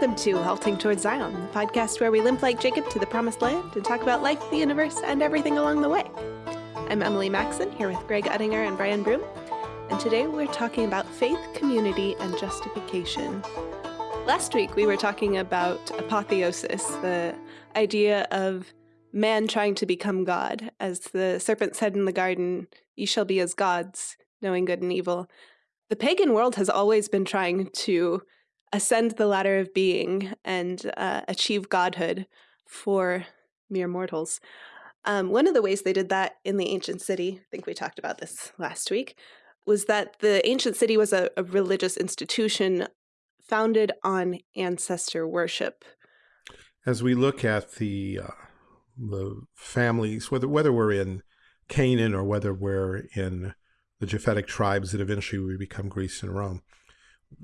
Welcome to Halting Towards Zion, the podcast where we limp like Jacob to the promised land and talk about life, the universe, and everything along the way. I'm Emily Maxon, here with Greg Uttinger and Brian Broom, and today we're talking about faith, community, and justification. Last week we were talking about apotheosis, the idea of man trying to become God. As the serpent said in the garden, Ye shall be as gods, knowing good and evil. The pagan world has always been trying to ascend the ladder of being and uh, achieve godhood for mere mortals. Um, one of the ways they did that in the ancient city, I think we talked about this last week, was that the ancient city was a, a religious institution founded on ancestor worship. As we look at the uh, the families, whether whether we're in Canaan or whether we're in the Japhetic tribes that eventually we become Greece and Rome,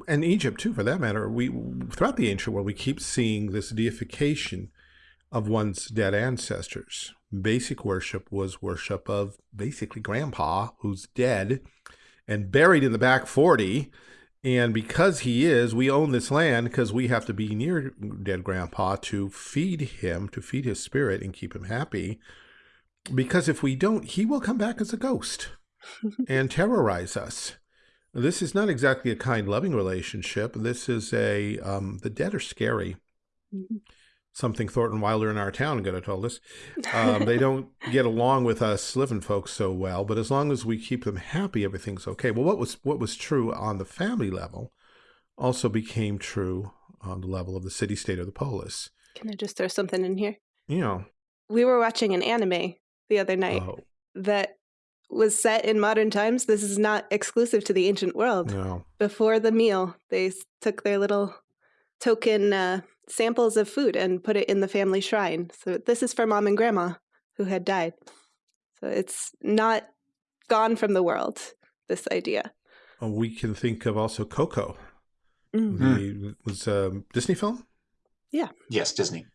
and Egypt too, for that matter, we throughout the ancient world we keep seeing this deification of one's dead ancestors. Basic worship was worship of basically grandpa who's dead and buried in the back 40. And because he is, we own this land because we have to be near dead grandpa to feed him, to feed his spirit and keep him happy. Because if we don't, he will come back as a ghost and terrorize us. This is not exactly a kind, loving relationship. This is a, um, the dead are scary. Mm -hmm. Something Thornton Wilder in our town could have told us. Um, they don't get along with us living folks so well, but as long as we keep them happy, everything's okay. Well, what was what was true on the family level also became true on the level of the city-state of the polis. Can I just throw something in here? You know. We were watching an anime the other night oh. that was set in modern times. This is not exclusive to the ancient world. No. Before the meal, they took their little token uh, samples of food and put it in the family shrine. So this is for mom and grandma who had died. So it's not gone from the world, this idea. Oh, we can think of also Coco. Mm -hmm. The, was a um, Disney film? Yeah. Yes, Disney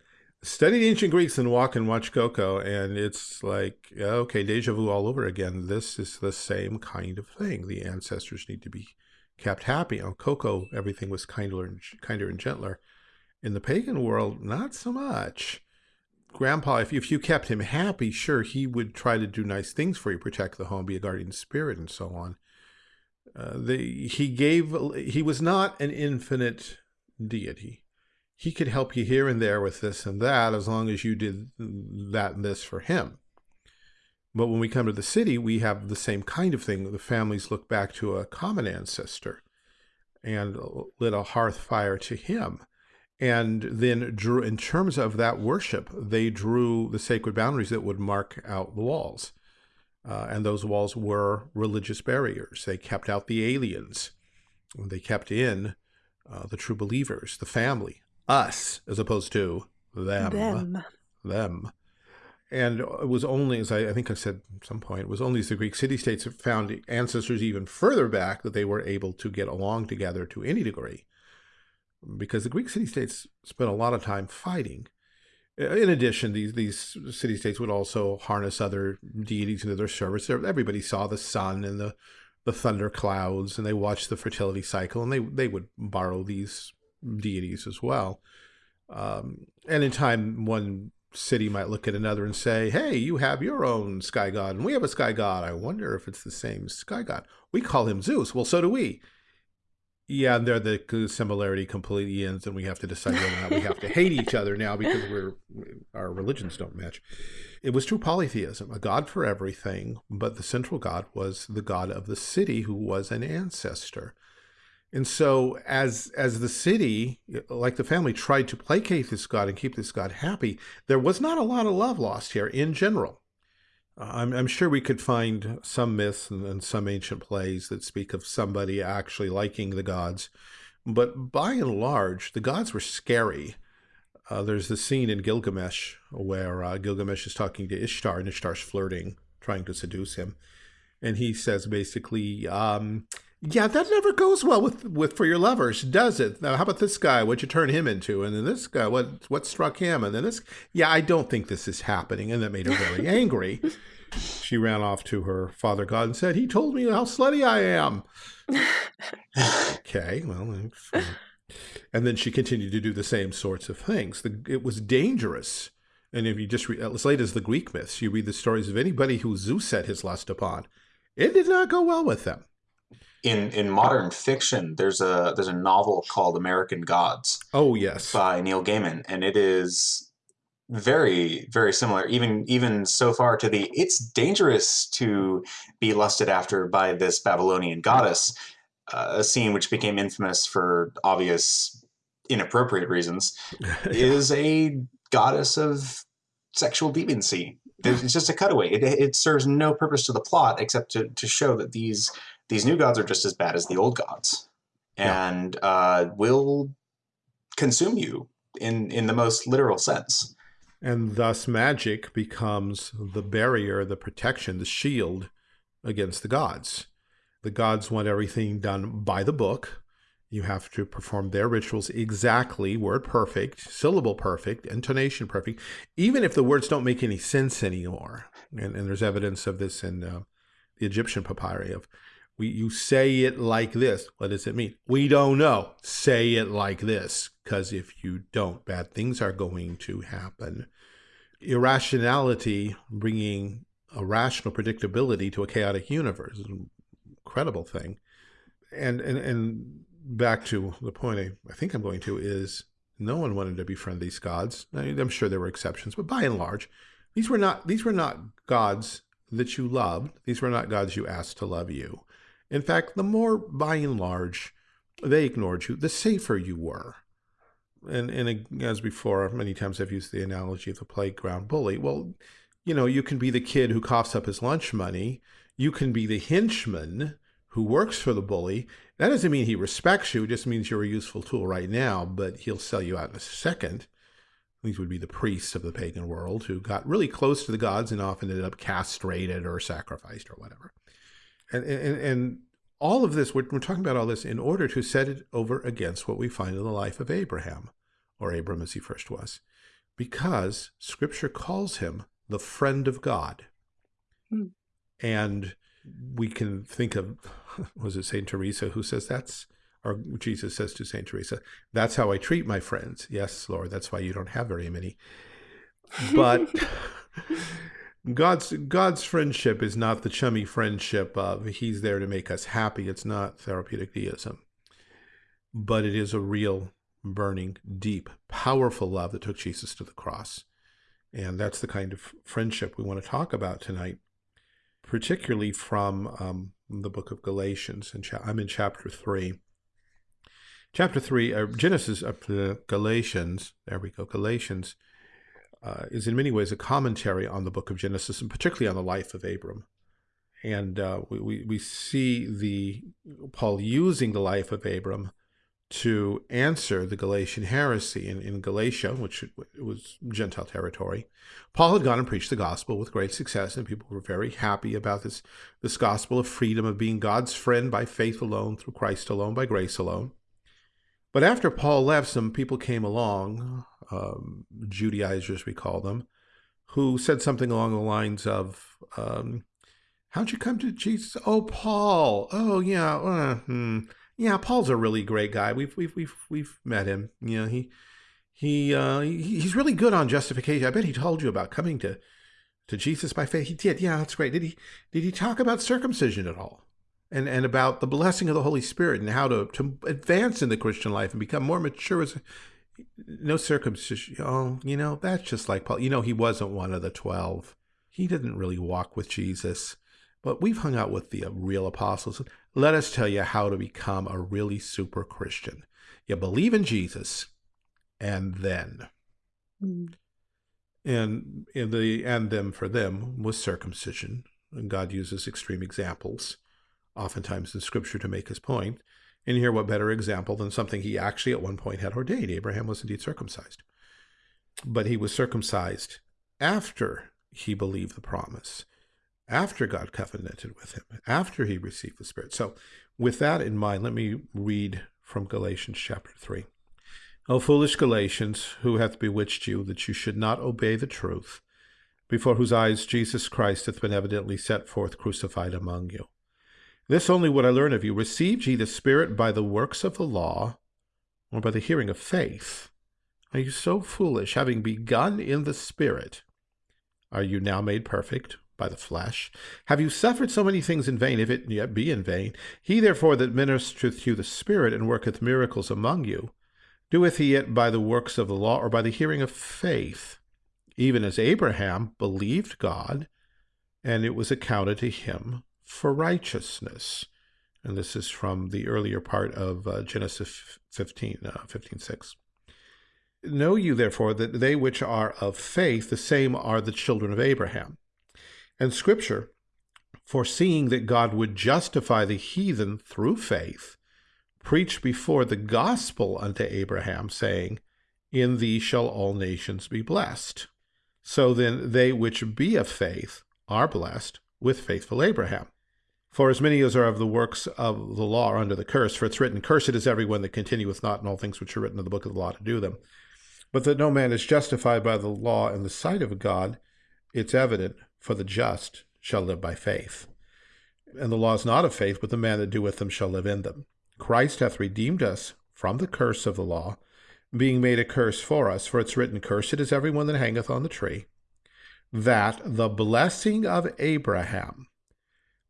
study the ancient Greeks and walk and watch Coco, and it's like, okay, deja vu all over again. This is the same kind of thing. The ancestors need to be kept happy. On Coco, everything was kinder and, kinder and gentler. In the pagan world, not so much. Grandpa, if, if you kept him happy, sure, he would try to do nice things for you, protect the home, be a guardian spirit, and so on. Uh, the, he gave, he was not an infinite deity he could help you here and there with this and that as long as you did that and this for him. But when we come to the city, we have the same kind of thing. The families look back to a common ancestor and lit a hearth fire to him. And then drew, in terms of that worship, they drew the sacred boundaries that would mark out the walls. Uh, and those walls were religious barriers. They kept out the aliens. They kept in uh, the true believers, the family, us as opposed to them. Them. Them. And it was only, as I, I think I said at some point, it was only as the Greek city-states found ancestors even further back that they were able to get along together to any degree. Because the Greek city-states spent a lot of time fighting. In addition, these, these city-states would also harness other deities into their service. Everybody saw the sun and the, the thunder clouds, and they watched the fertility cycle, and they, they would borrow these deities as well. Um, and in time, one city might look at another and say, hey, you have your own sky god, and we have a sky god. I wonder if it's the same sky god. We call him Zeus. Well, so do we. Yeah, and there the similarity completely ends, and we have to decide whether or not we have to hate each other now because we're our religions don't match. It was true polytheism, a god for everything, but the central god was the god of the city who was an ancestor. And so as as the city, like the family, tried to placate this God and keep this God happy, there was not a lot of love lost here in general. Uh, I'm, I'm, sure we could find some myths and, and, some ancient plays that speak of somebody actually liking the gods. But by and large, the gods were scary. Uh, there's the scene in Gilgamesh where uh, Gilgamesh is talking to Ishtar and Ishtar's flirting, trying to seduce him. And he says basically, um, yeah, that never goes well with with for your lovers, does it? Now, how about this guy? What'd you turn him into? And then this guy, what what struck him? And then this, yeah, I don't think this is happening, and that made her very angry. She ran off to her father god and said, "He told me how slutty I am." okay, well, And then she continued to do the same sorts of things. The, it was dangerous. And if you just read, as late as the Greek myths, you read the stories of anybody who Zeus set his lust upon, it did not go well with them. In in modern fiction, there's a there's a novel called American Gods. Oh yes, by Neil Gaiman, and it is very very similar even even so far to the it's dangerous to be lusted after by this babylonian goddess uh, a scene which became infamous for obvious inappropriate reasons is a goddess of sexual deviancy it's just a cutaway it, it serves no purpose to the plot except to, to show that these these new gods are just as bad as the old gods and yeah. uh, will consume you in in the most literal sense and thus magic becomes the barrier, the protection, the shield against the gods. The gods want everything done by the book. You have to perform their rituals exactly, word perfect, syllable perfect, intonation perfect, even if the words don't make any sense anymore. And, and there's evidence of this in uh, the Egyptian papyri of we, you say it like this. What does it mean? We don't know. Say it like this. Because if you don't, bad things are going to happen. Irrationality bringing a rational predictability to a chaotic universe is an incredible thing. And, and, and back to the point I, I think I'm going to is no one wanted to befriend these gods. I am sure there were exceptions, but by and large, these were not these were not gods that you loved. These were not gods you asked to love you. In fact, the more, by and large, they ignored you, the safer you were. And, and as before, many times I've used the analogy of the playground bully. Well, you know, you can be the kid who coughs up his lunch money. You can be the henchman who works for the bully. That doesn't mean he respects you. It just means you're a useful tool right now, but he'll sell you out in a second. These would be the priests of the pagan world who got really close to the gods and often ended up castrated or sacrificed or whatever. And, and, and all of this, we're, we're talking about all this in order to set it over against what we find in the life of Abraham, or Abram as he first was, because scripture calls him the friend of God. Hmm. And we can think of, was it St. Teresa who says that's, or Jesus says to St. Teresa, that's how I treat my friends. Yes, Lord, that's why you don't have very many. But God's God's friendship is not the chummy friendship of he's there to make us happy. It's not therapeutic deism. But it is a real, burning, deep, powerful love that took Jesus to the cross. And that's the kind of friendship we want to talk about tonight, particularly from um, the book of Galatians. And I'm in chapter 3. Chapter 3, uh, Genesis, uh, Galatians, there we go, Galatians uh, is in many ways a commentary on the book of Genesis and particularly on the life of Abram. And uh, we, we, see the Paul using the life of Abram to answer the Galatian heresy in, in Galatia, which was Gentile territory. Paul had gone and preached the gospel with great success, and people were very happy about this, this gospel of freedom, of being God's friend by faith alone, through Christ alone, by grace alone. But after Paul left, some people came along, um, Judaizers we call them, who said something along the lines of, um, "How'd you come to Jesus?" Oh, Paul. Oh, yeah. Uh, hmm. Yeah, Paul's a really great guy. We've we've we've we've met him. You know, he he uh, he, he's really good on justification. I bet he told you about coming to to Jesus by faith. He did. Yeah, that's great. Did he did he talk about circumcision at all? And, and about the blessing of the Holy Spirit and how to, to advance in the Christian life and become more mature as no circumcision. Oh, you know, that's just like Paul. You know, he wasn't one of the 12. He didn't really walk with Jesus. But we've hung out with the uh, real apostles. Let us tell you how to become a really super Christian. You believe in Jesus, and then. Mm. And in the and them for them was circumcision. And God uses extreme examples oftentimes in scripture to make his point. And here, what better example than something he actually at one point had ordained? Abraham was indeed circumcised. But he was circumcised after he believed the promise, after God covenanted with him, after he received the Spirit. So, with that in mind, let me read from Galatians chapter 3. O foolish Galatians, who hath bewitched you that you should not obey the truth, before whose eyes Jesus Christ hath been evidently set forth crucified among you? This only would I learn of you. Received ye the Spirit by the works of the law, or by the hearing of faith? Are you so foolish, having begun in the Spirit? Are you now made perfect by the flesh? Have you suffered so many things in vain, if it yet be in vain? He therefore that ministereth you the Spirit and worketh miracles among you, doeth he it by the works of the law or by the hearing of faith? Even as Abraham believed God, and it was accounted to him for righteousness. And this is from the earlier part of uh, Genesis 15, uh, 15, 6. Know you therefore that they which are of faith, the same are the children of Abraham. And Scripture, foreseeing that God would justify the heathen through faith, preached before the gospel unto Abraham, saying, In thee shall all nations be blessed. So then they which be of faith are blessed with faithful Abraham. For as many as are of the works of the law are under the curse, for it's written, Cursed is everyone that continueth not in all things which are written in the book of the law to do them. But that no man is justified by the law in the sight of God, it's evident, for the just shall live by faith. And the law is not of faith, but the man that doeth them shall live in them. Christ hath redeemed us from the curse of the law, being made a curse for us, for it's written, Cursed is everyone that hangeth on the tree, that the blessing of Abraham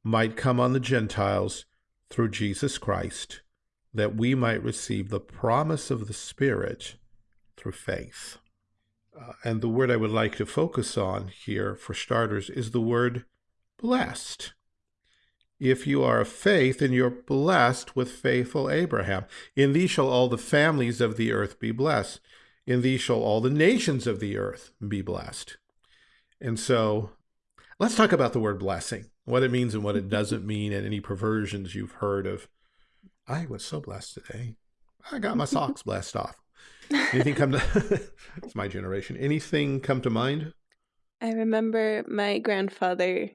might come on the Gentiles through Jesus Christ, that we might receive the promise of the Spirit through faith. Uh, and the word I would like to focus on here, for starters, is the word blessed. If you are of faith, then you're blessed with faithful Abraham. In thee shall all the families of the earth be blessed. In thee shall all the nations of the earth be blessed. And so let's talk about the word blessing what it means and what it doesn't mean, and any perversions you've heard of. I was so blessed today. I got my socks blessed off. Anything come to? it's my generation. Anything come to mind? I remember my grandfather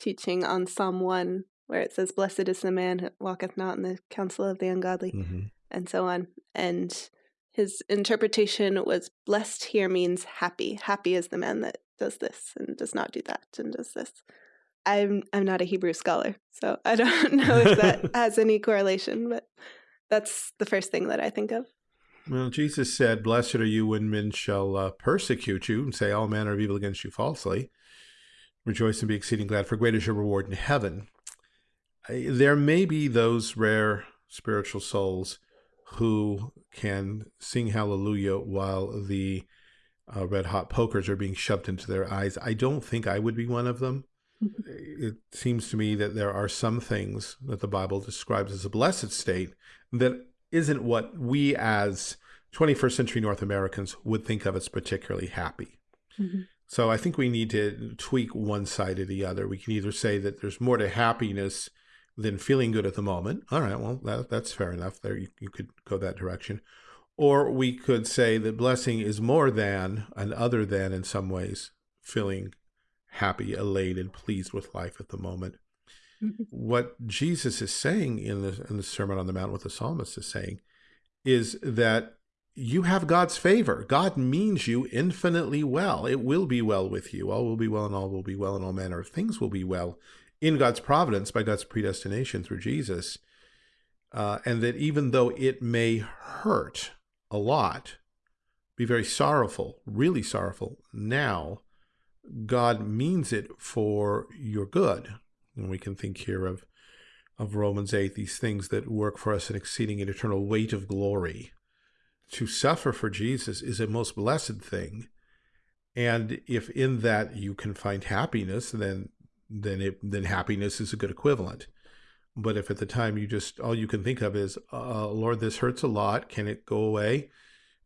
teaching on Psalm one, where it says, "Blessed is the man who walketh not in the counsel of the ungodly," mm-hmm. and so on. And his interpretation was, "Blessed here means happy. Happy is the man that does this and does not do that and does this." I'm I'm not a Hebrew scholar, so I don't know if that has any correlation, but that's the first thing that I think of. Well, Jesus said, Blessed are you when men shall uh, persecute you and say all manner of evil against you falsely. Rejoice and be exceeding glad, for great is your reward in heaven. There may be those rare spiritual souls who can sing hallelujah while the uh, red hot pokers are being shoved into their eyes. I don't think I would be one of them it seems to me that there are some things that the Bible describes as a blessed state that isn't what we as 21st century North Americans would think of as particularly happy. Mm -hmm. So I think we need to tweak one side or the other. We can either say that there's more to happiness than feeling good at the moment. All right, well, that, that's fair enough. There, you, you could go that direction. Or we could say that blessing is more than and other than in some ways feeling happy, elated, pleased with life at the moment. Mm-hmm. what Jesus is saying in the, in the Sermon on the Mount, what the psalmist is saying, is that you have God's favor. God means you infinitely well. It will be well with you. All will be well and all will be well and all manner of things will be well in God's providence by God's predestination through Jesus. Uh, and that even though it may hurt a lot, be very sorrowful, really sorrowful now, God means it for your good. And we can think here of, of Romans 8, these things that work for us an exceeding and eternal weight of glory. To suffer for Jesus is a most blessed thing. And if in that you can find happiness, then then it then happiness is a good equivalent. But if at the time you just all you can think of is, uh, Lord, this hurts a lot. Can it go away?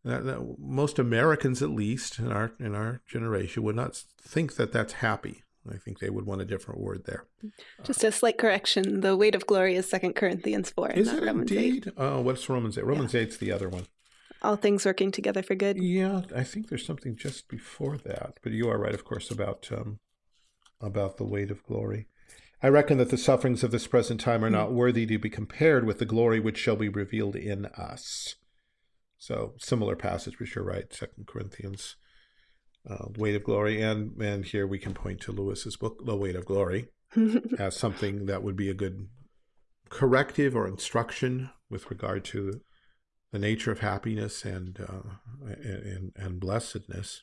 That, that most Americans, at least in our in our generation, would not think that that's happy. I think they would want a different word there. Just a slight correction: the weight of glory is Second Corinthians four, is not it Romans indeed? eight. Oh, what's Romans eight? Romans yeah. eight's the other one. All things working together for good. Yeah, I think there's something just before that, but you are right, of course, about um, about the weight of glory. I reckon that the sufferings of this present time are hmm. not worthy to be compared with the glory which shall be revealed in us. So similar passage, which you're right, Second Corinthians, uh, weight of glory, and and here we can point to Lewis's book, The Weight of Glory, as something that would be a good corrective or instruction with regard to the nature of happiness and, uh, and, and blessedness.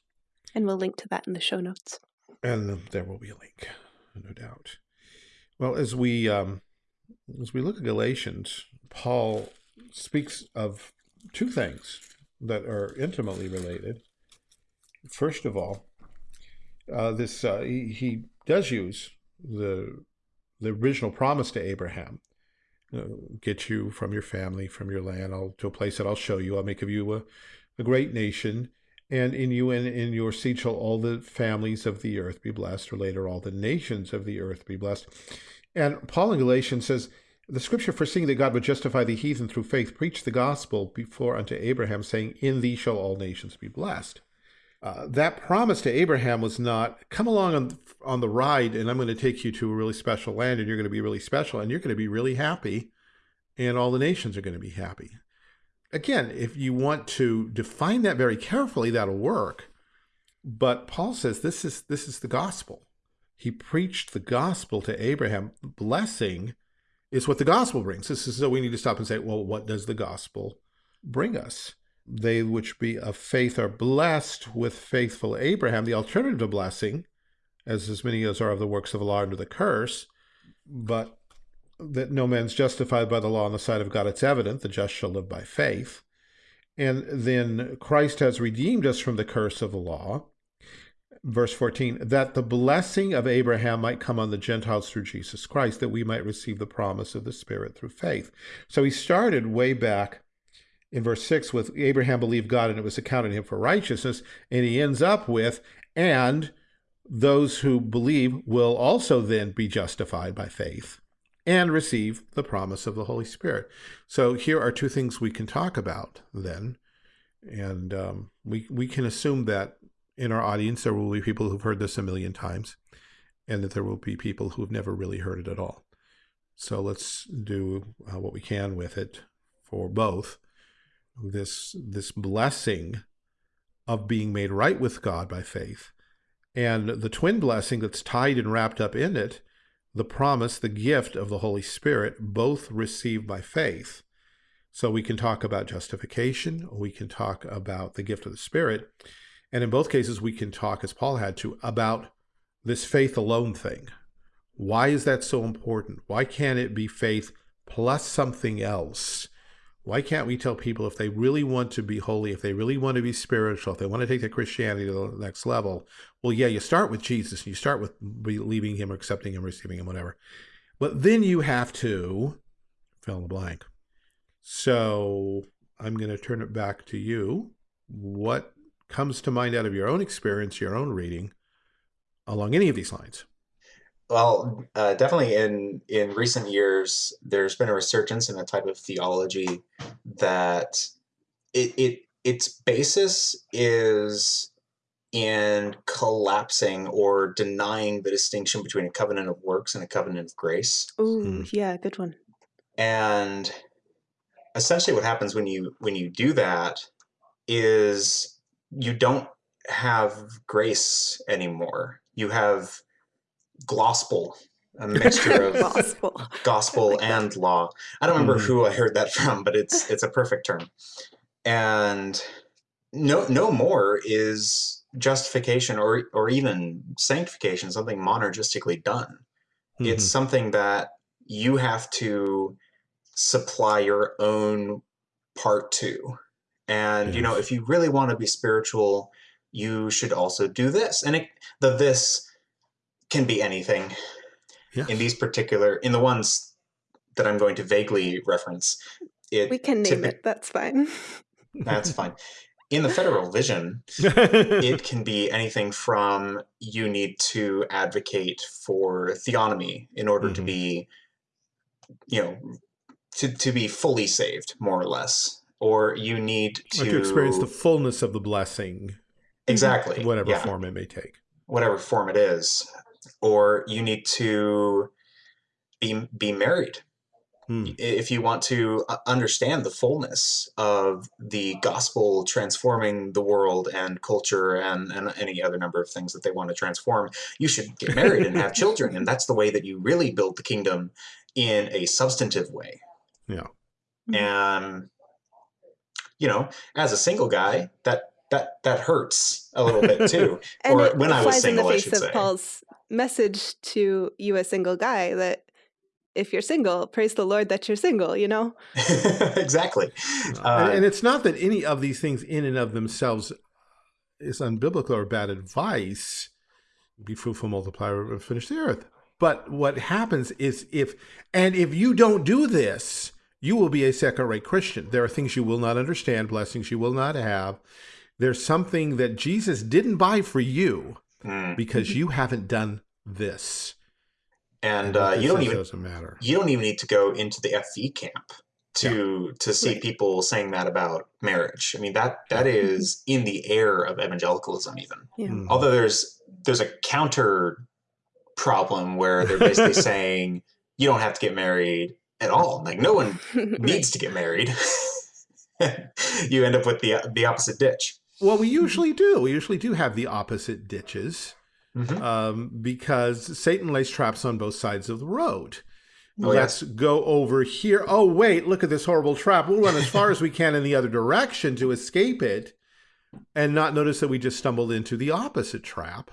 And we'll link to that in the show notes. And there will be a link, no doubt. Well, as we um, as we look at Galatians, Paul speaks of two things that are intimately related. First of all, uh, this uh, he, he, does use the the original promise to Abraham, know, get you from your family, from your land, I'll, to a place that I'll show you. I'll make of you a, a great nation, and in you and in your seed shall all the families of the earth be blessed, or later all the nations of the earth be blessed. And Paul in Galatians says, the scripture foreseeing that God would justify the heathen through faith preached the gospel before unto Abraham, saying, In thee shall all nations be blessed. Uh, that promise to Abraham was not, come along on, on the ride and I'm going to take you to a really special land and you're going to be really special and you're going to be really happy and all the nations are going to be happy. Again, if you want to define that very carefully, that'll work. But Paul says this is this is the gospel. He preached the gospel to Abraham. Blessing is what the gospel brings. This is so we need to stop and say, well, what does the gospel bring us? They which be of faith are blessed with faithful Abraham. The alternative to blessing, as as many as are of the works of the law under the curse, but that no man's justified by the law on the side of God, it's evident the just shall live by faith. And then Christ has redeemed us from the curse of the law. Verse 14, that the blessing of Abraham might come on the Gentiles through Jesus Christ, that we might receive the promise of the Spirit through faith. So he started way back in verse 6 with Abraham believed God and it was accounted him for righteousness. And he ends up with, and those who believe will also then be justified by faith and receive the promise of the Holy Spirit. So here are two things we can talk about then. And um, we, we can assume that in our audience, there will be people who've heard this a million times and that there will be people who've never really heard it at all. So let's do uh, what we can with it for both. This, this blessing of being made right with God by faith and the twin blessing that's tied and wrapped up in it the promise, the gift of the Holy Spirit, both received by faith. So we can talk about justification, we can talk about the gift of the Spirit, and in both cases we can talk, as Paul had to, about this faith alone thing. Why is that so important? Why can't it be faith plus something else? Why can't we tell people if they really want to be holy, if they really want to be spiritual, if they want to take their Christianity to the next level, well, yeah, you start with Jesus, and you start with believing him, accepting him, receiving him, whatever. But then you have to fill in the blank. So I'm going to turn it back to you. What comes to mind out of your own experience, your own reading, along any of these lines? Well, uh, definitely in in recent years, there's been a resurgence in a type of theology that it, it its basis is in collapsing or denying the distinction between a covenant of works and a covenant of grace. Oh, mm. yeah, good one. And essentially what happens when you when you do that is you don't have grace anymore. You have gospel, a mixture of gospel, gospel like and that. law. I don't remember mm. who I heard that from, but it's it's a perfect term. And no no more is justification or or even sanctification something monergistically done. Mm -hmm. It's mm-hmm. something that you have to supply your own part to. And yes. you know, if you really want to be spiritual, you should also do this. And it, the this can be anything. Yeah. In these particular, in the ones that I'm going to vaguely reference, it we can name it. That's fine. That's fine. In the federal vision, it can be anything from you need to advocate for theonomy in order mm -hmm. to mm-hmm. be, you know, to, to be fully saved, more or less. Or you need to, to experience the fullness of the blessing. Exactly. Whatever yeah. form it may take. Whatever form it is or you need to be be married hmm. if you want to uh, understand the fullness of the gospel transforming the world and culture and, and any other number of things that they want to transform you should get married and have children and that's the way that you really build the kingdom in a substantive way yeah and you know, as a single guy, that that that hurts a little bit too. and or it when I was flies in the single, I face should of say. Paul's message to you, a single guy, that if you're single, praise the Lord that you're single. You know. exactly. Uh, and it's not that any of these things in and of themselves is unbiblical or bad advice. Be fruitful, multiply, and finish the earth. But what happens is if, and if you don't do this, you will be a second-rate Christian. There are things you will not understand, blessings you will not have. There's something that Jesus didn't buy for you mm. because you haven't done this. and what uh, you don't even doesn't matter. you don't even need to go into the FV camp to to see Right. people saying that about marriage. I mean that that Yeah. is in the air of evangelicalism even. Yeah. Mm. Although there's there's a counter problem where they're basically saying you don't have to get married at all. Like no one needs to get married. you end up with the the opposite ditch. Well, we usually do. We usually do have the opposite ditches. Mhm. um, because Satan lays traps on both sides of the road. Oh, Let's go over here. Oh, wait, look at this horrible trap. We'll run as far as we can in the other direction to escape it and not notice that we just stumbled into the opposite trap.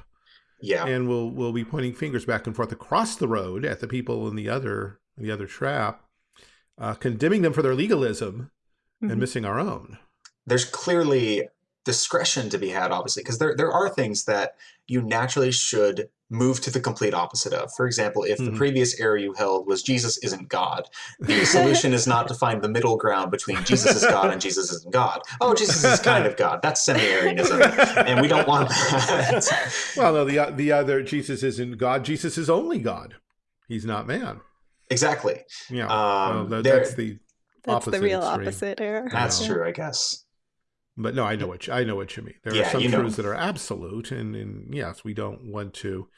Yeah. And we'll we'll be pointing fingers back and forth across the road at the people in the other the other trap, uh, condemning them for their legalism Mhm. and missing our own. there's clearly discretion to be had, obviously, because there, there are things that you naturally should move to the complete opposite of. For example, if the Mhm. previous error you held was Jesus isn't God, the solution is not to find the middle ground between Jesus is God and Jesus isn't God. Oh, Jesus is kind of God. That's semi-Arianism, and we don't want that. Well, no, the the other Jesus isn't God. Jesus is only God. He's not man. Exactly. Yeah. Um, well, that, that's the That's the real extreme. opposite error. That's Yeah. true, I guess. But no, I know what you, I know what you mean. There are some you know. truths that are absolute, and, and yes, we don't want to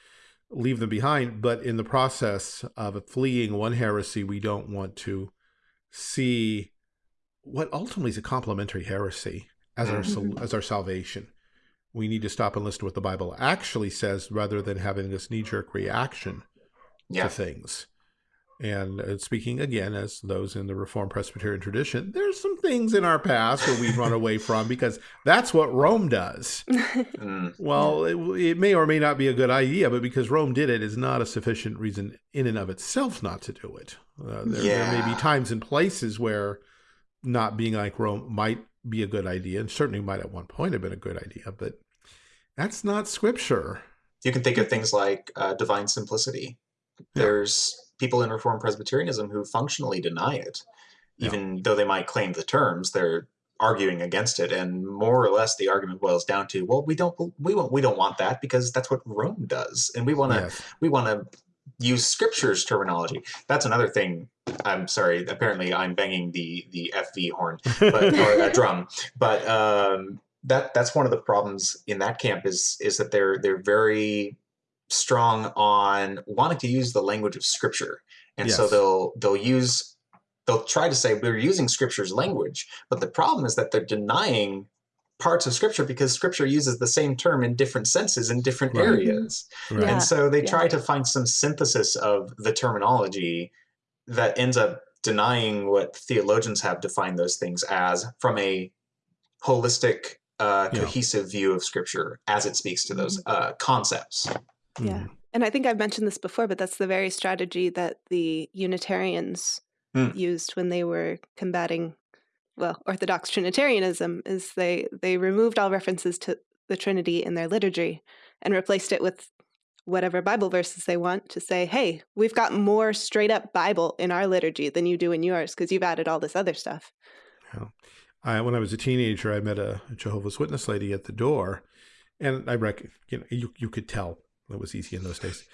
leave them behind. But in the process of fleeing one heresy, we don't want to see what ultimately is a complementary heresy as our Mhm. as our salvation. We need to stop and listen to what the Bible actually says, rather than having this knee jerk reaction Yeah. to things. And uh, speaking again as those in the Reformed Presbyterian tradition, there's some things in our past where we've run away from because that's what Rome does. Mm, Well, it, it may or may not be a good idea, but because Rome did it is not a sufficient reason in and of itself not to do it. Uh, there, there may be times and places where not being like Rome might be a good idea, and certainly might at one point have been a good idea, but that's not scripture. You can think of things like uh, divine simplicity. Yeah. There's people in Reformed Presbyterianism who functionally deny it, Yeah. even though they might claim the terms. They're arguing against it, and more or less the argument boils down to, well, we don't we won't, we don't want that because that's what Rome does, and we want to Yes. we want to use scripture's terminology. That's another thing. I'm sorry. Apparently, I'm banging the the FV horn but or a drum. But um, that that's one of the problems in that camp is is that they're they're very strong on wanting to use the language of scripture, and so they'll they'll use they'll try to say we're using scripture's language, but the problem is that they're denying parts of scripture because scripture uses the same term in different senses in different Right. areas. Right. Yeah. And so they yeah. try to find some synthesis of the terminology that ends up denying what theologians have defined those things as from a holistic, uh, Yeah. cohesive view of scripture as it speaks to those uh, concepts. Yeah. Mhm. And I think I've mentioned this before, but that's the very strategy that the Unitarians Mm. used when they were combating, well, Orthodox Trinitarianism, is they they removed all references to the Trinity in their liturgy and replaced it with whatever Bible verses they want to say, hey, we've got more straight up Bible in our liturgy than you do in yours because you've added all this other stuff. I, when I was a teenager, I met a Jehovah's Witness lady at the door, and I reckon you know you you could tell it was easy in those days.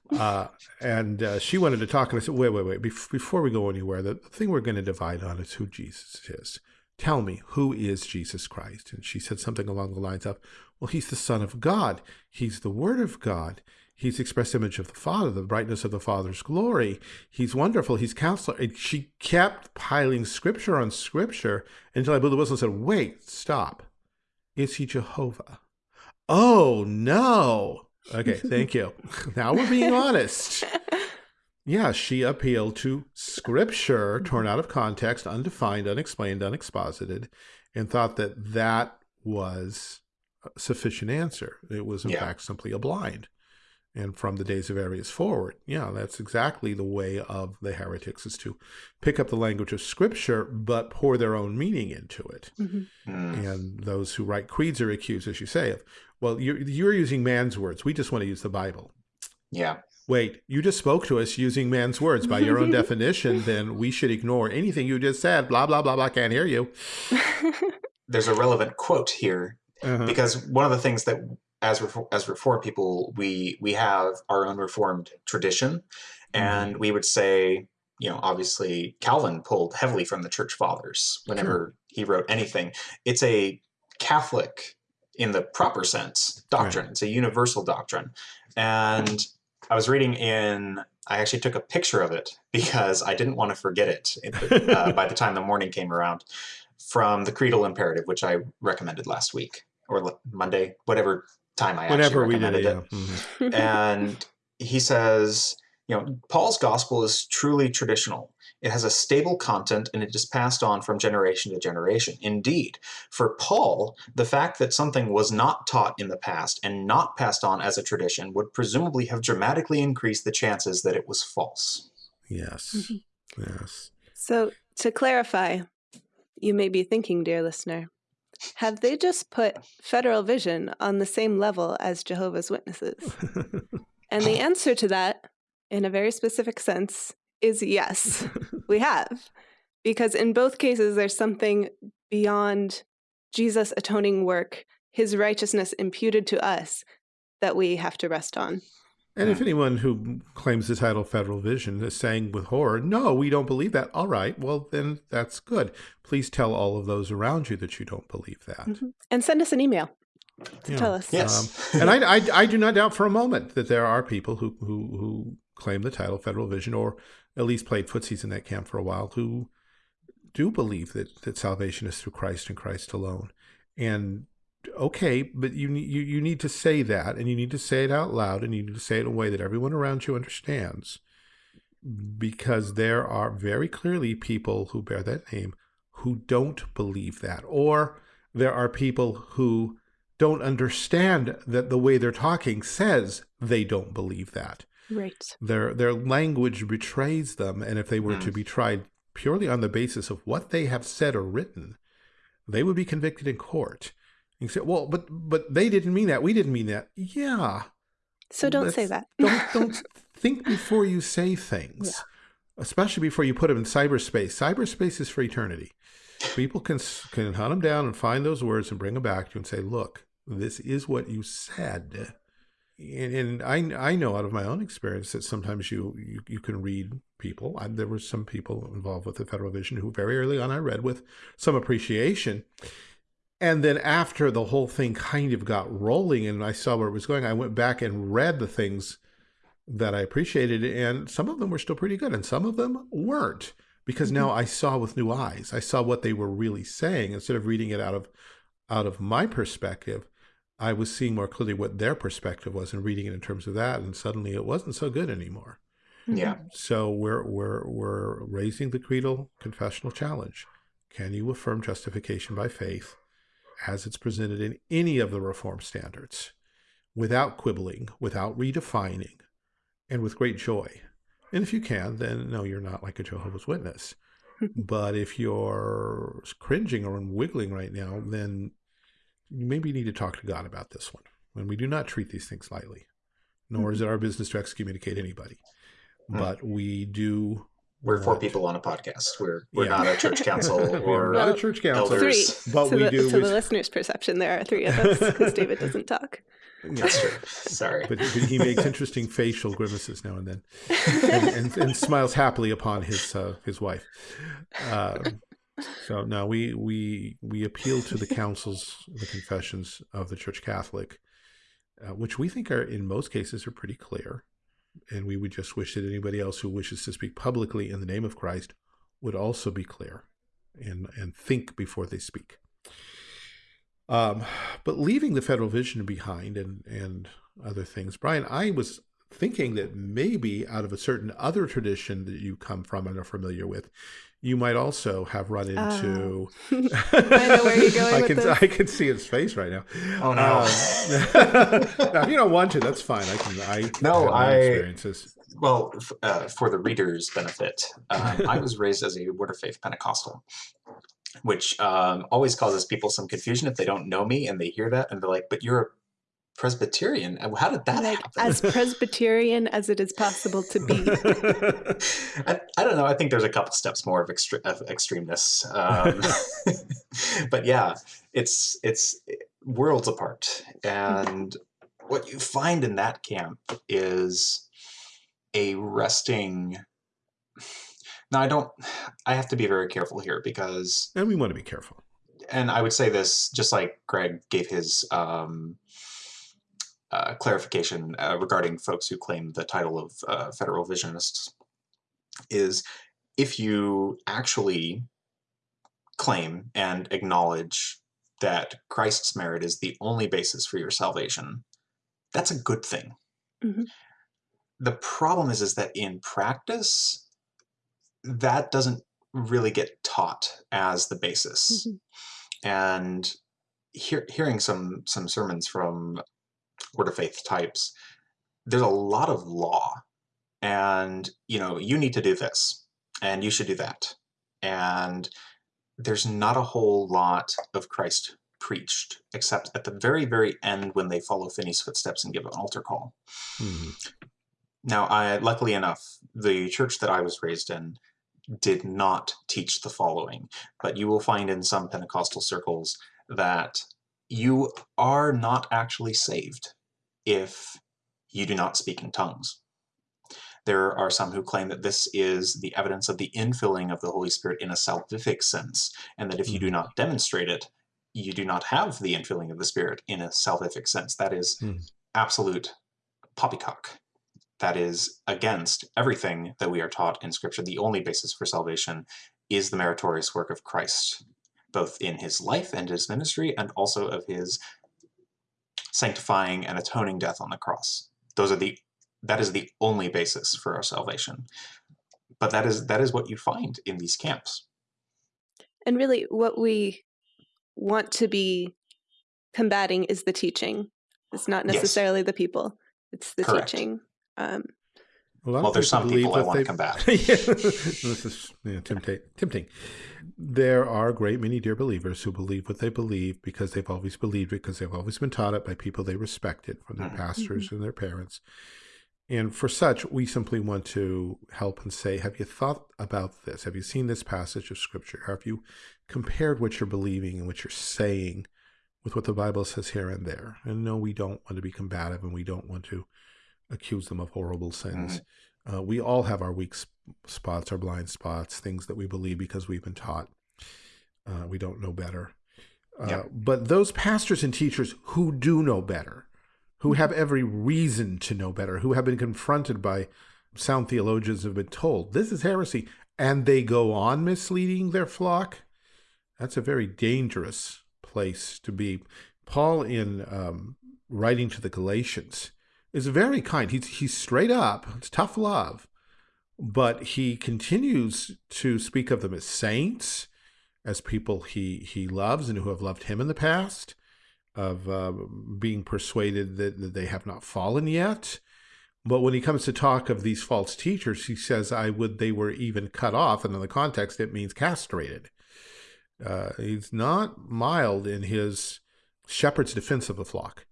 uh, and uh, she wanted to talk, and I said, "Wait, wait, wait! Bef- before we go anywhere, the thing we're going to divide on is who Jesus is. Tell me, who is Jesus Christ?" And she said something along the lines of, "Well, he's the Son of God. He's the Word of God." He's the express image of the Father, the brightness of the Father's glory. He's wonderful. He's counselor. And she kept piling scripture on scripture until I blew the whistle and said, Wait, stop. Is he Jehovah? Oh, no. Okay, thank you. now we're being honest. Yeah, she appealed to scripture torn out of context, undefined, unexplained, unexposited, and thought that that was a sufficient answer. It was in Yeah. fact simply a blind. And from the days of Arius forward, yeah, that's exactly the way of the heretics is to pick up the language of Scripture, but pour their own meaning into it. Mhm. Mm. And those who write creeds are accused, as you say, of, well, you're, you're using man's words. We just want to use the Bible. Yeah. Wait, you just spoke to us using man's words. By your own definition, then we should ignore anything you just said. Blah, blah, blah, blah. Can't hear you. There's a relevant quote here Uh-huh. because one of the things that as Refor- as reformed people we we have our own reformed tradition and we would say you know obviously calvin pulled heavily from the church fathers whenever he wrote anything it's a catholic in the proper sense doctrine it's a universal doctrine and i was reading in i actually took a picture of it because i didn't want to forget it uh, by the time the morning came around from the creedal imperative which i recommended last week or monday whatever time i Whenever actually we did recommended it, it yeah. Mhm. and he says, you know, Paul's gospel is truly traditional. It has a stable content and it is passed on from generation to generation. Indeed, for Paul, the fact that something was not taught in the past and not passed on as a tradition would presumably have dramatically increased the chances that it was false. Yes. Mm-hmm. Yes. So, to clarify, you may be thinking, dear listener, have they just put Federal Vision on the same level as Jehovah's Witnesses? And the answer to that, in a very specific sense, is yes, we have. Because in both cases, there's something beyond Jesus' atoning work, his righteousness imputed to us, that we have to rest on. And if anyone who claims the title Federal Vision is saying with horror, no, we don't believe that, all right, well, then that's good. Please tell all of those around you that you don't believe that. Mhm. And send us an email to Yeah. tell us. Yes. Um, and I, I, I do not doubt for a moment that there are people who, who, who claim the title Federal Vision or at least played footsies in that camp for a while who do believe that, that salvation is through Christ and Christ alone. And okay, but you, you, you need to say that and you need to say it out loud and you need to say it in a way that everyone around you understands because there are very clearly people who bear that name who don't believe that or there are people who don't understand that the way they're talking says they don't believe that. Right. Their their language betrays them, and if they were to Mm. be tried purely on the basis of what they have said or written, they would be convicted in court. You say, "Well, but but they didn't mean that. We didn't mean that." Yeah, So don't say that. don't don't think before you say things, especially before you put them in cyberspace. Cyberspace is for eternity. People can can hunt them down and find those words and bring them back to you and say, "Look, this is what you said." And, and I I know out of my own experience that sometimes you you, you can read people. I, there were some people involved with the Federal Vision who very early on I read with some appreciation. And then after the whole thing kind of got rolling and I saw where it was going, I went back and read the things that I appreciated, and some of them were still pretty good, and some of them weren't because now mm-hmm. I saw with new eyes. I saw what they were really saying instead of reading it out of out of my perspective. I was seeing more clearly what their perspective was and reading it in terms of that, and suddenly it wasn't so good anymore. Yeah. So we're we're we're raising the creedal confessional challenge. Can you affirm justification by faith as it's presented in any of the reform standards without quibbling, without redefining, and with great joy? And if you can, then no, you're not like a Jehovah's Witness. but if you're cringing or wiggling right now, then maybe you need to talk to God about this one. When we do not treat these things lightly, nor is it our business to excommunicate anybody Hmm. but we do. We're four people on a podcast. We're we're Yeah. not a church council we are or not a church council. elders. Three. But to we the, do. To we- the listener's perception, there are three of us because David doesn't talk. That's true. Sorry. But, but he makes interesting facial grimaces now and then, and, and, and smiles happily upon his uh, his wife. Um, so no, we we we appeal to the councils, the confessions of the Church Catholic, uh, which we think are in most cases are pretty clear, and we would just wish that anybody else who wishes to speak publicly in the name of Christ would also be clear, and and think before they speak. Um, but leaving the federal vision behind and and other things, Brian, I was thinking that maybe out of a certain other tradition that you come from and are familiar with, you might also have run into. I know where you're going I can this. I can see his face right now. Oh no. Um, now, if you don't want to, that's fine. I can. I No, have my I- experiences. Well, f- uh, for the reader's benefit, um, I was raised as a Word of Faith Pentecostal, which um, always causes people some confusion if they don't know me and they hear that and they're like, "But you're a Presbyterian? Uh, How did that like happen?" as Presbyterian as it is possible to be. I, I don't know. I think there's a couple steps more of, extre- of extremeness, um, but yeah, it's it's worlds apart. And what you find in that camp is a resting. Now, I don't. I have to be very careful here because, and we want to be careful. and I would say this just like Greg gave his um, uh, clarification uh, regarding folks who claim the title of uh, federal visionists is if you actually claim and acknowledge that Christ's merit is the only basis for your salvation, that's a good thing. Mhm. The problem is, is that in practice, that doesn't really get taught as the basis. Mhm. And hear, hearing some some sermons from Word of Faith types, there's a lot of law, and you know you need to do this, and you should do that, and there's not a whole lot of Christ preached, except at the very very end when they follow Finney's footsteps and give an altar call. Mhm. Now, I luckily enough, the church that I was raised in did not teach the following, but you will find in some Pentecostal circles that you are not actually saved if you do not speak in tongues. There are some who claim that this is the evidence of the infilling of the Holy Spirit in a salvific sense, and that if you do not demonstrate it, you do not have the infilling of the Spirit in a salvific sense. That is Hmm. absolute poppycock that is against everything that we are taught in Scripture. The only basis for salvation is the meritorious work of Christ, both in his life and his ministry, and also of his sanctifying and atoning death on the cross. Those are the that is the only basis for our salvation. But that is that is what you find in these camps. And really, what we want to be combating is the teaching. It's not Yes. necessarily the people, it's the Correct. teaching. Um, A lot of Well, there's people some believe people I that wanna they- combat. Yeah, this is yeah, tempting. tempting. There are a great many dear believers who believe what they believe because they've always believed it, because they've always been taught it by people they respected, from their Mhm. pastors and their parents. And for such, we simply want to help and say, have you thought about this? Have you seen this passage of Scripture? Have you compared what you're believing and what you're saying with what the Bible says here and there? And no, we don't want to be combative and we don't want to accuse them of horrible sins. Uh, we all have our weak sp- spots, our blind spots, things that we believe because we've been taught. Uh, we don't know better. Uh, Yep. But those pastors and teachers who do know better, who have every reason to know better, who have been confronted by sound theologians have been told this is heresy, and they go on misleading their flock, that's a very dangerous place to be. Paul, in um, writing to the Galatians, is very kind. He's he's straight up. It's tough love, but he continues to speak of them as saints, as people he he loves and who have loved him in the past, of uh, being persuaded that, that they have not fallen yet. But when he comes to talk of these false teachers, he says, "I would they were even cut off," and in the context, it means castrated. Uh, he's not mild in his shepherd's defense of the flock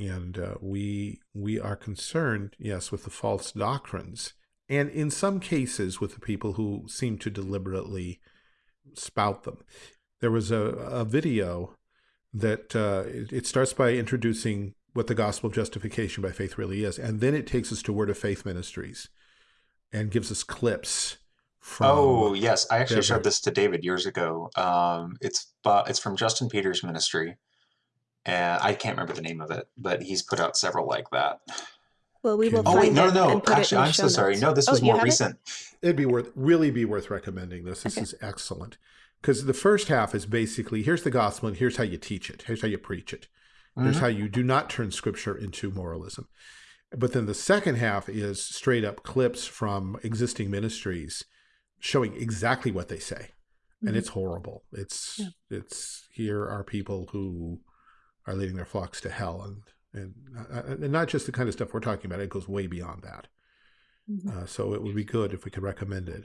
and uh, we we are concerned, yes, with the false doctrines, and in some cases with the people who seem to deliberately spout them. There was a, a video that uh, it, it starts by introducing what the gospel of justification by faith really is, and then it takes us to Word of Faith Ministries, and gives us clips from. Oh yes, I actually showed this to David years ago. Um, it's uh, it's from Justin Peters' ministry, and I can't remember the name of it, but he's put out several like that. well, we will Oh, Oh wait, no, no, actually, I'm so show sorry. No, this Oh, was you more have it? recent. It'd be worth really be worth recommending this. This Okay. is excellent because the first half is basically here's the gospel and here's how you teach it. Here's how you preach it. Here's Mhm. how you do not turn scripture into moralism. But then the second half is straight up clips from existing ministries showing exactly what they say. And Mhm. it's horrible. It's Yeah. it's here are people who are leading their flocks to hell and and, uh, and not just the kind of stuff we're talking about. It goes way beyond that. Mhm. Uh, so it would be good if we could recommend it.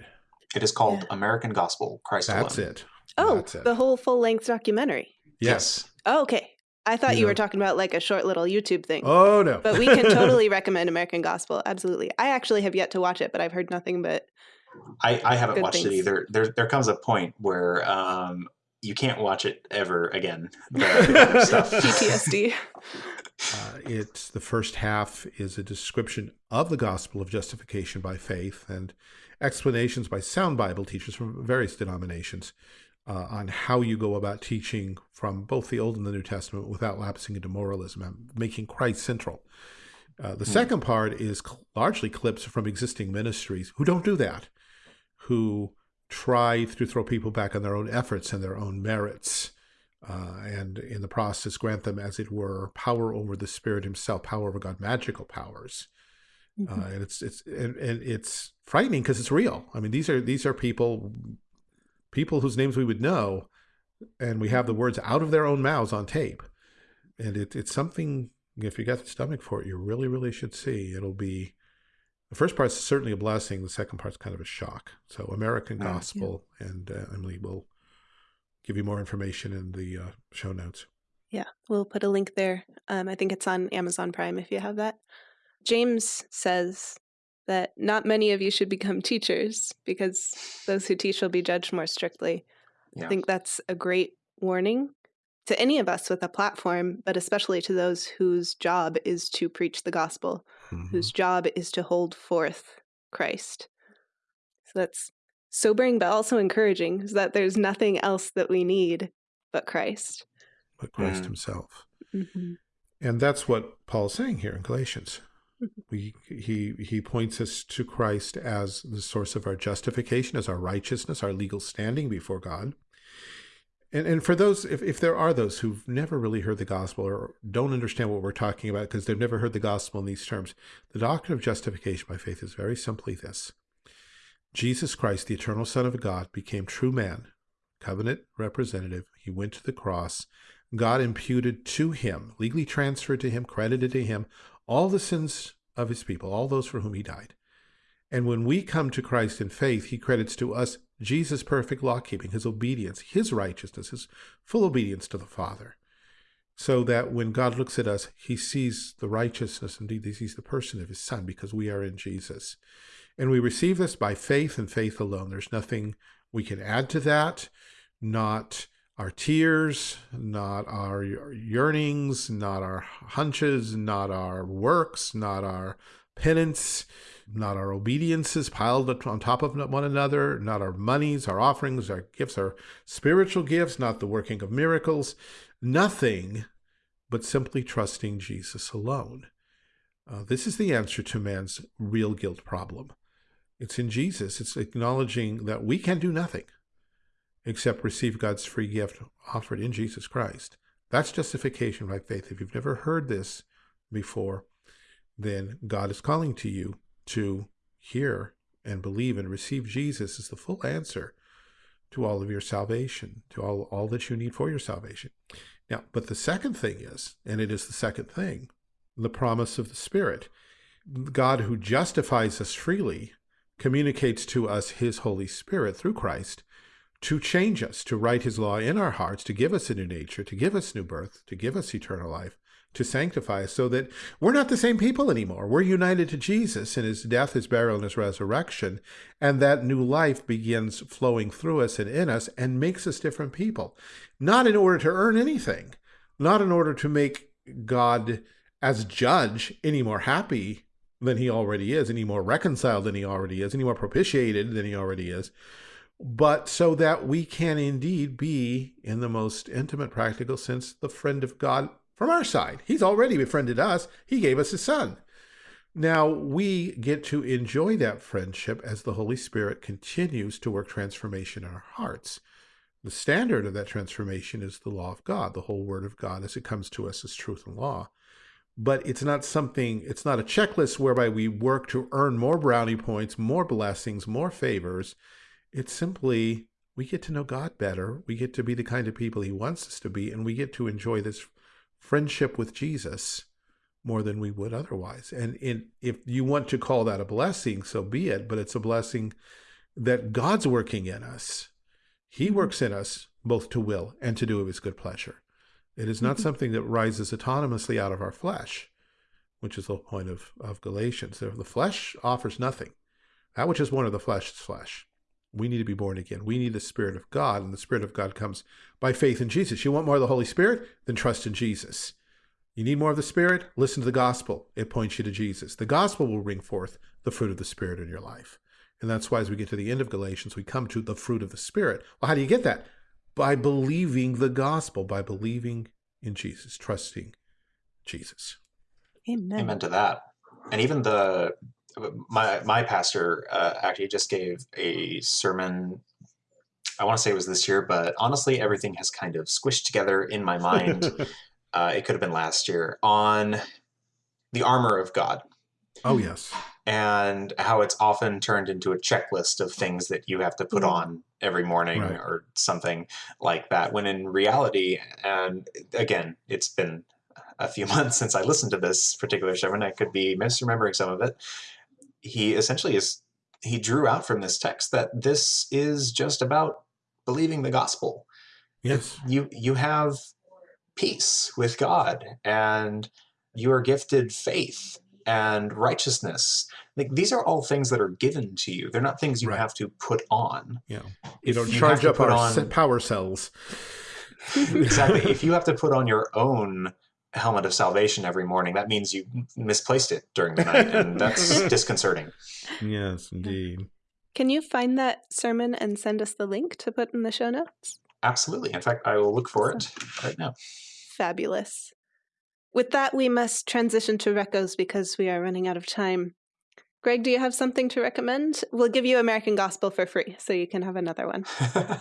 It is called Yeah. American Gospel, Christ That's Alone. it. Oh, That's it. the whole full length documentary. Yes. Oh, okay. I thought You you, know- were talking about like a short little YouTube thing. Oh no. But we can totally recommend American Gospel. Absolutely. I actually have yet to watch it, but I've heard nothing but I, I haven't Good watched it either. There there comes a point where um, you can't watch it ever again. The, the stuff. PTSD. Uh, it's the first half is a description of the gospel of justification by faith and explanations by sound Bible teachers from various denominations uh, on how you go about teaching from both the Old and the New Testament without lapsing into moralism and making Christ central. Uh, the Hmm. second part is cl- largely clips from existing ministries who don't do that, who try to throw people back on their own efforts and their own merits uh, and in the process grant them, as it were, power over the Spirit Himself, power over God, magical powers. Mm-hmm. Uh, and it's it's and, and it's frightening because it's real. I mean, these are these are people people whose names we would know, and we have the words out of their own mouths on tape. And it, it's something. If you got the stomach for it, you really really should see. It'll be. The first part's certainly a blessing. The second part's kind of a shock. So, American Yeah. Gospel, and uh, Emily will give you more information in the uh, show notes. Yeah, we'll put a link there. Um, I think it's on Amazon Prime if you have that. James says that not many of you should become teachers because those who teach will be judged more strictly. Yeah. I think that's a great warning to any of us with a platform, but especially to those whose job is to preach the gospel, Mhm. whose job is to hold forth Christ. So that's sobering, but also encouraging, is that there's nothing else that we need but Christ. But Christ Mm. Himself. hmm And that's what Paul's saying here in Galatians. Mhm. We, he he points us to Christ as the source of our justification, as our righteousness, our legal standing before God. And and for those, if, if there are those who've never really heard the gospel or don't understand what we're talking about because they've never heard the gospel in these terms, the doctrine of justification by faith is very simply this. Jesus Christ, the eternal Son of God, became true man, covenant representative. He went to the cross. God imputed to him, legally transferred to him, credited to him, all the sins of his people, all those for whom he died. And when we come to Christ in faith, he credits to us Jesus' perfect law keeping, his obedience, his righteousness, his full obedience to the Father. So that when God looks at us, he sees the righteousness, indeed, he sees the person of his Son because we are in Jesus. And we receive this by faith and faith alone. There's nothing we can add to that, not our tears, not our yearnings, not our hunches, not our works, not our penance, not our obediences piled on top of one another, not our monies, our offerings, our gifts, our spiritual gifts, not the working of miracles, nothing but simply trusting Jesus alone. Uh, this is the answer to man's real guilt problem. It's in Jesus. It's acknowledging that we can do nothing except receive God's free gift offered in Jesus Christ. That's justification by faith. If you've never heard this before, then God is calling to you to hear and believe and receive Jesus is the full answer to all of your salvation, to all, all that you need for your salvation. Now, but the second thing is, and it is the second thing, the promise of the Spirit. God who justifies us freely communicates to us his Holy Spirit through Christ to change us, to write his law in our hearts, to give us a new nature, to give us new birth, to give us eternal life, to sanctify us so that we're not the same people anymore. We're united to Jesus in his death, his burial, and his resurrection. And that new life begins flowing through us and in us and makes us different people. Not in order to earn anything, not in order to make God as judge any more happy than he already is, any more reconciled than he already is, any more propitiated than he already is, but so that we can indeed be, in the most intimate, practical sense, the friend of God from our side. He's already befriended us, He gave us His Son. Now we get to enjoy that friendship as the Holy Spirit continues to work transformation in our hearts. The standard of that transformation is the law of God, the whole Word of God as it comes to us as truth and law. but it's not something, it's not a checklist whereby we work to earn more brownie points, more blessings, more favors. It's simply we get to know God better. We get to be the kind of people He wants us to be, and we get to enjoy this friendship with Jesus more than we would otherwise. And in, if you want to call that a blessing, so be it, but it's a blessing that God's working in us. He mm-hmm. works in us both to will and to do of his good pleasure. It is not mm-hmm. something that rises autonomously out of our flesh, which is the point of, of Galatians. The flesh offers nothing. That which is one of the flesh is flesh. We need to be born again. We need the Spirit of God, and the Spirit of God comes by faith in Jesus. You want more of the Holy Spirit? Then trust in Jesus. You need more of the Spirit? Listen to the gospel. It points you to Jesus. The gospel will bring forth the fruit of the Spirit in your life. And that's why as we get to the end of Galatians, we come to the fruit of the Spirit. Well, how do you get that? By believing the gospel, by believing in Jesus, trusting Jesus. Amen. Amen to that. And even the my my pastor uh, actually just gave a sermon. I want to say it was this year, but honestly, everything has kind of squished together in my mind. uh, it could have been last year on the armor of God. Oh yes. And how it's often turned into a checklist of things that you have to put mm. on every morning right. or something like that. When in reality, and again, it's been a few months since I listened to this particular sermon. I could be misremembering some of it. He essentially is he drew out from this text that this is just about believing the gospel. Yes. You you have peace with God and you are gifted faith and righteousness. Like these are all things that are given to you. They're not things you right. have to put on. Yeah. You don't you charge up our on, power cells. exactly. If you have to put on your own helmet of salvation every morning, that means you misplaced it during the night, and that's disconcerting. Yes, indeed. Can you find that sermon and send us the link to put in the show notes? Absolutely. In fact, I will look for it right now. Fabulous. With that, we must transition to recos because we are running out of time. Greg, do you have something to recommend? We'll give you American Gospel for free, so you can have another one.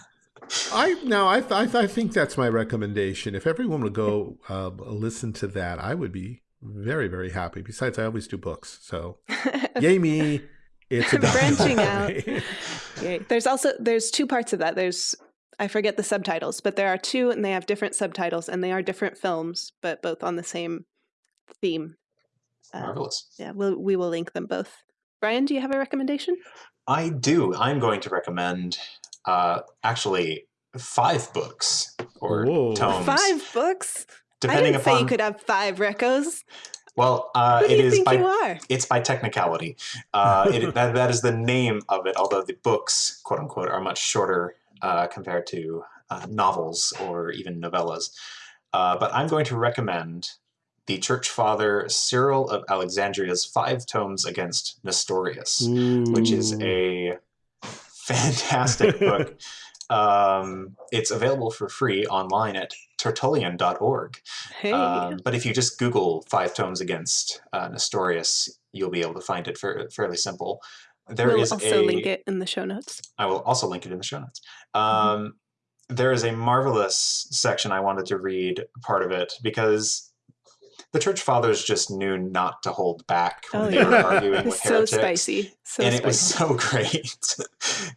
I no, I, I I think that's my recommendation. If everyone would go uh, listen to that, I would be very very happy. Besides, I always do books, so yay me! It's a branching out. Yay. There's also there's two parts of that. There's I forget the subtitles, but there are two and they have different subtitles and they are different films, but both on the same theme. Uh, Marvelous. Yeah, we'll, we will link them both. Brian, do you have a recommendation? I do. I'm going to recommend uh, actually five books or Whoa. tomes. Five books? Depending I didn't upon... say you could have five recos. Well, uh, Who do you think by. It's by technicality. Uh, it, that, that is the name of it, although the books, quote unquote, are much shorter uh, compared to uh, novels or even novellas. Uh, but I'm going to recommend the church father Cyril of Alexandria's Five Tomes Against Nestorius, Ooh. which is a fantastic book. Um, it's available for free online at tertullian.org. Hey. Um, but if you just Google Five Tomes Against uh, Nestorius, you'll be able to find it for, fairly simple. There we'll is also a, link it in the show notes. I will also link it in the show notes. Mm-hmm. Um, mm -hmm. There is a marvelous section I wanted to read part of it because the church fathers just knew not to hold back when oh, they yeah. were arguing with heretics. So spicy. So and spicy. it was so great.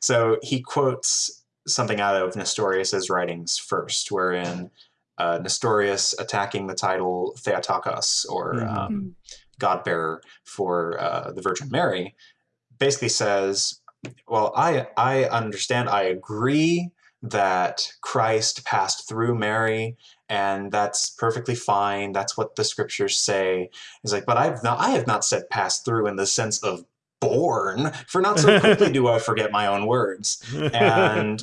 so he quotes something out of Nestorius's writings first, wherein uh, Nestorius attacking the title Theotokos, or mm -hmm. um, mm-hmm. God bearer for uh, the Virgin Mary, basically says, well, I, I understand, I agree that Christ passed through Mary and that's perfectly fine. That's what the scriptures say. He's like, but I've not, I have not said passed through in the sense of born, for not so quickly do I forget my own words. And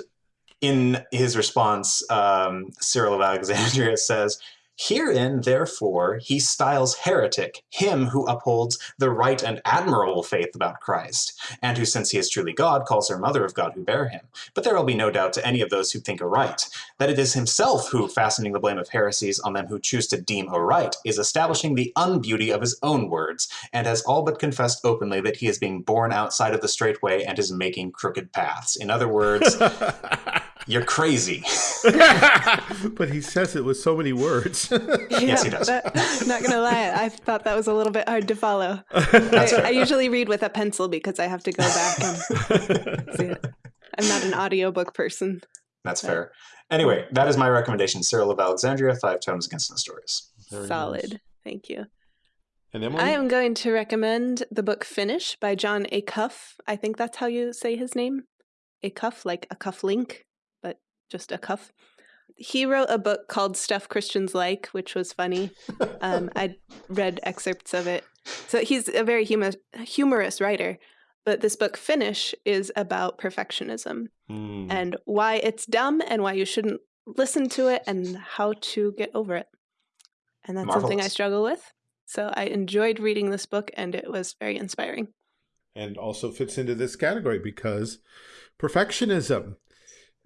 in his response, um, Cyril of Alexandria says, Herein, therefore, he styles heretic him who upholds the right and admirable faith about Christ, and who, since he is truly God, calls her mother of God who bare him. But there will be no doubt to any of those who think aright, that it is himself who, fastening the blame of heresies on them who choose to deem aright, is establishing the unbeauty of his own words, and has all but confessed openly that he is being born outside of the straight way and is making crooked paths. In other words, You're crazy. but he says it with so many words. Yes, he does. that- not gonna lie, I thought that was a little bit hard to follow. I. I usually read with a pencil because I have to go back and see it. I'm not an audiobook person. That's fair. Anyway, that is my recommendation. Cyril of Alexandria, Five Tomes Against Nestorius. Very Solid. nice. Thank you. And Emily? I am going to recommend the book Finish by Jon Acuff. I think that's how you say his name. A cuff, like a cuff link, but just a cuff. He wrote a book called Stuff Christians Like, which was funny. Um, I read excerpts of it. So he's a very humor- humorous writer. But this book, Finish, is about perfectionism Hmm. and why it's dumb and why you shouldn't listen to it and how to get over it. And that's something I struggle with. So I enjoyed reading this book and it was very inspiring. and also fits into this category because perfectionism.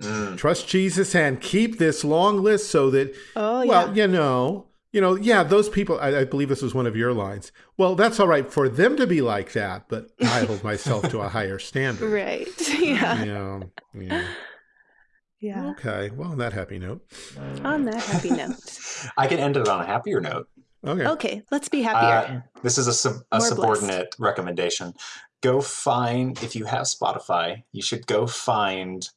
Mm. Trust Jesus and keep this long list so that Oh, well, yeah. you know, you know, yeah, those people. I, I believe this was one of your lines. Well, that's all right for them to be like that, but I hold myself to a higher standard. Right. yeah. Yeah, yeah. Yeah. Okay. Well, on that happy note. On that happy note. I can end it on a happier note. Okay. Okay, let's be happier. Uh, this is a, sub, a More blessed. subordinate recommendation. Go find, if you have Spotify, you should go find,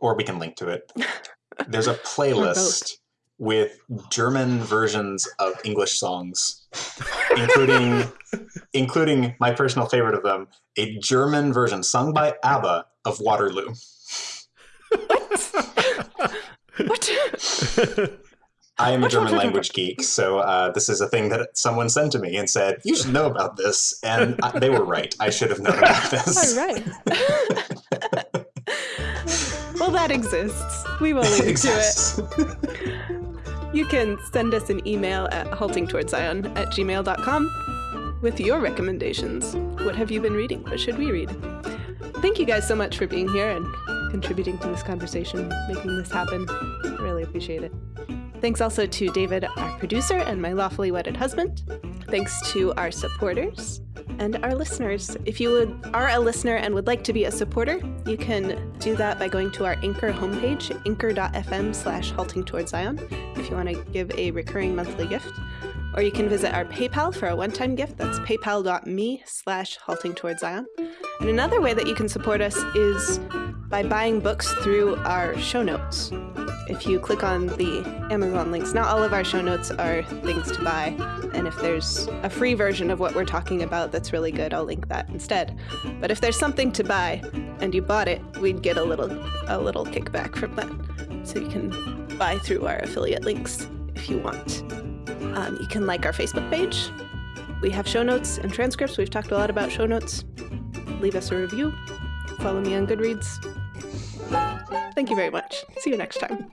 or we can link to it. There's a playlist with German versions of English songs, including including my personal favorite of them, a German version sung by ABBA of Waterloo. what? I am a German language geek, so uh, this is a thing that someone sent to me and said, You should know about this. And I, they were right. I should have known about this. All right. That exists. We will link to it. You can send us an email at haltingtowardszion at gmail.com with your recommendations. What have you been reading? What should we read? Thank you guys so much for being here and contributing to this conversation, making this happen. I really appreciate it. Thanks also to David, our producer, and my lawfully wedded husband. Thanks to our supporters and our listeners. If you would, are a listener and would like to be a supporter, you can do that by going to our Anchor homepage, anchor.fm slash halting towards Zion, if you want to give a recurring monthly gift. Or you can visit our PayPal for a one-time gift. That's paypal.me slash halting towards Zion. And another way that you can support us is by buying books through our show notes. If you click on the Amazon links, not all of our show notes are things to buy. And if there's a free version of what we're talking about that's really good, I'll link that instead. But if there's something to buy and you bought it, we'd get a little a little kickback from that. So you can buy through our affiliate links if you want. Um, you can like our Facebook page. We have show notes and transcripts. We've talked a lot about show notes. Leave us a review. Follow me on Goodreads. Thank you very much. See you next time.